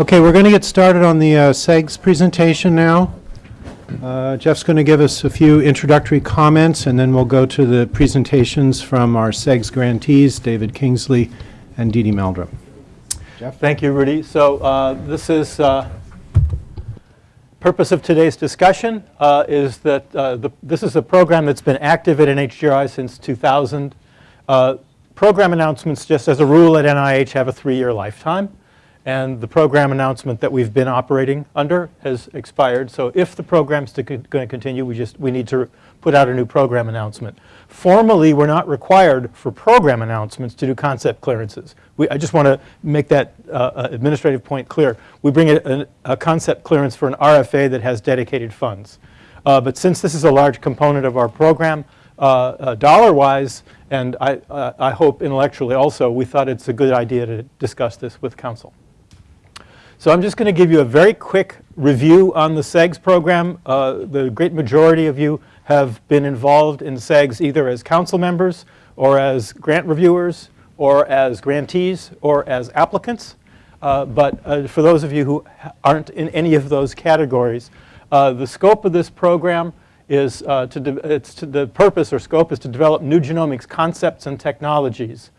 Okay, we're going to get started on the uh, CEGS presentation now. Uh, Jeff's going to give us a few introductory comments, and then we'll go to the presentations from our CEGS grantees, David Kingsley and Dee Meldrum. Jeff? Thank you, Rudy. So uh, this is, uh, purpose of today's discussion uh, is that uh, the, this is a program that's been active at NHGRI since 2000. Uh, program announcements, just as a rule at NIH, have a three-year lifetime. And the program announcement that we've been operating under has expired. So if the program's to going to continue, we just we need to put out a new program announcement. Formally, we're not required for program announcements to do concept clearances. We, I just want to make that uh, uh administrative point clear. We bring a, a, concept clearance for an RFA that has dedicated funds. Uh, but since this is a large component of our program, uh, uh dollar-wise, and I, uh, I hope intellectually also, we thought it's a good idea to discuss this with council. So I'm just going to give you a very quick review on the CEGS program. Uh, the great majority of you have been involved in CEGS either as council members or as grant reviewers or as grantees or as applicants. Uh, but uh, for those of you who aren't in any of those categories, uh, the scope of this program is uh, to, it's to the purpose or scope is to develop new genomics concepts and technologies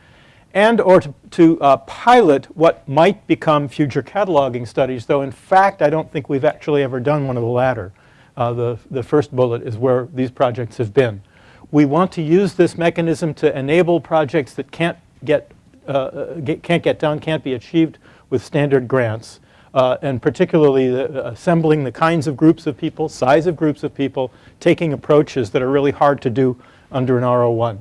and or to, to uh, pilot what might become future cataloging studies, though in fact I don't think we've actually ever done one of the latter. Uh, the, the first bullet is where these projects have been. We want to use this mechanism to enable projects that can't get, uh, uh get can't get done, can't be achieved with standard grants, uh, and particularly the, assembling the kinds of groups of people, size of groups of people, taking approaches that are really hard to do under an R01.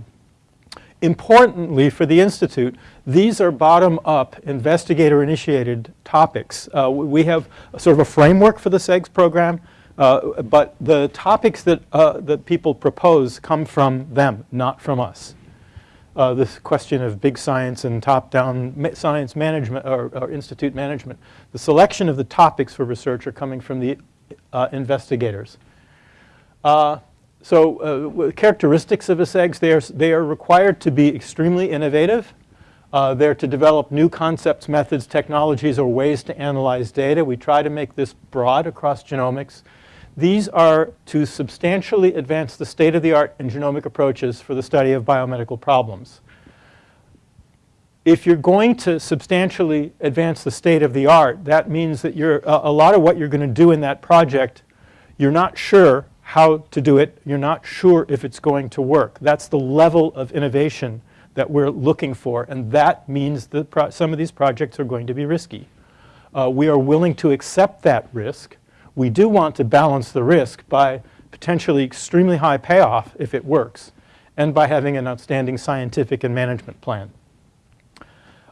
Importantly for the Institute, these are bottom-up investigator-initiated topics. Uh, we have sort of a framework for the CEGS program, uh, but the topics that, uh, that people propose come from them, not from us. Uh, this question of big science and top-down ma science management or, or, institute management. The selection of the topics for research are coming from the uh, investigators. So uh, characteristics of CEGS, they are, they are required to be extremely innovative. Uh, they're to develop new concepts, methods, technologies, or ways to analyze data. We try to make this broad across genomics. These are to substantially advance the state-of-the-art in genomic approaches for the study of biomedical problems. If you're going to substantially advance the state of the art, that means that you're, uh, a lot of what you're going to do in that project, you're not sure how to do it. You're not sure if it's going to work. That's the level of innovation that we're looking for, and that means that some of these projects are going to be risky. Uh, we are willing to accept that risk. We do want to balance the risk by potentially extremely high payoff if it works, and by having an outstanding scientific and management plan.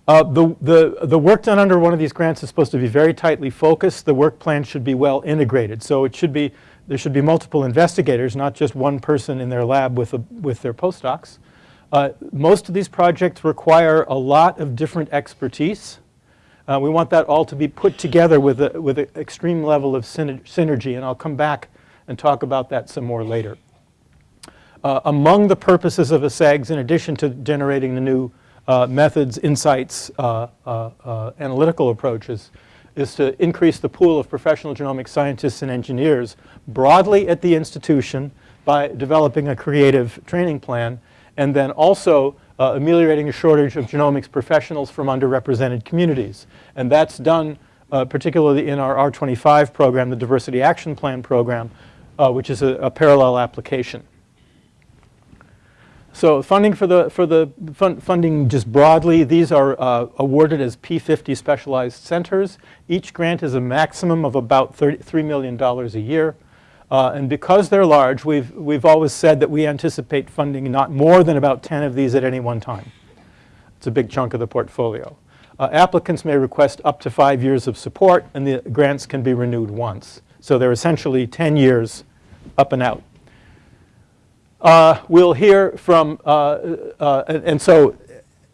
Uh, the, the, the work done under one of these grants is supposed to be very tightly focused. The work plan should be well integrated. So it should be there should be multiple investigators, not just one person in their lab with, a, with their postdocs. Uh, most of these projects require a lot of different expertise. Uh, we want that all to be put together with, a, with an extreme level of synergy, and I'll come back and talk about that some more later. Uh, among the purposes of a CEGS, in addition to generating the new uh, methods, insights, uh, uh, analytical approaches, is to increase the pool of professional genomic scientists and engineers broadly at the institution by developing a creative training plan and then also uh, ameliorating a shortage of genomics professionals from underrepresented communities. And that's done uh, particularly in our R25 program, the Diversity Action Plan program, uh, which is a, a parallel application. So funding for the, for the fun, funding just broadly, these are uh, awarded as P50 specialized centers. Each grant is a maximum of about $3 million a year. Uh, and because they're large, we've, we've always said that we anticipate funding not more than about 10 of these at any one time. It's a big chunk of the portfolio. Uh, applicants may request up to five years of support and the grants can be renewed once. So they're essentially 10 years up and out. Uh, we'll hear from, uh, uh, and, and, so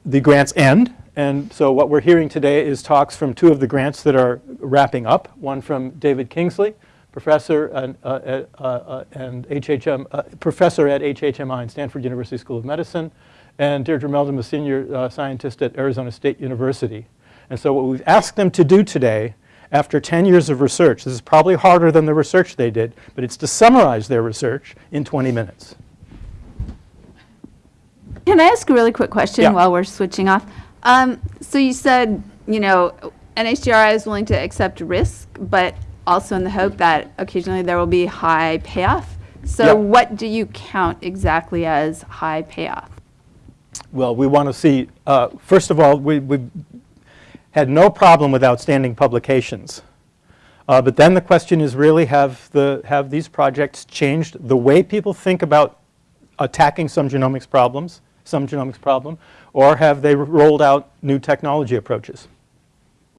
the grants end. And so what we're hearing today is talks from two of the grants that are wrapping up. One from David Kingsley, professor and, uh, uh, uh, and HHM, professor at HHMI and Stanford University School of Medicine, and Deirdre Meldrum, a senior scientist at Arizona State University. And so what we've asked them to do today after 10 years of research. This is probably harder than the research they did, but it's to summarize their research in 20 minutes. Can I ask a really quick question Yeah. while we're switching off? Um, so you said, you know, NHGRI is willing to accept risk, but also in the hope that occasionally there will be high payoff. So what do you count exactly as high payoff? Well, we want to see, uh, first of all, we, we had no problem with outstanding publications. Uh, but then the question is really have, the, have these projects changed the way people think about attacking some genomics problems, some genomics problem, or have they rolled out new technology approaches?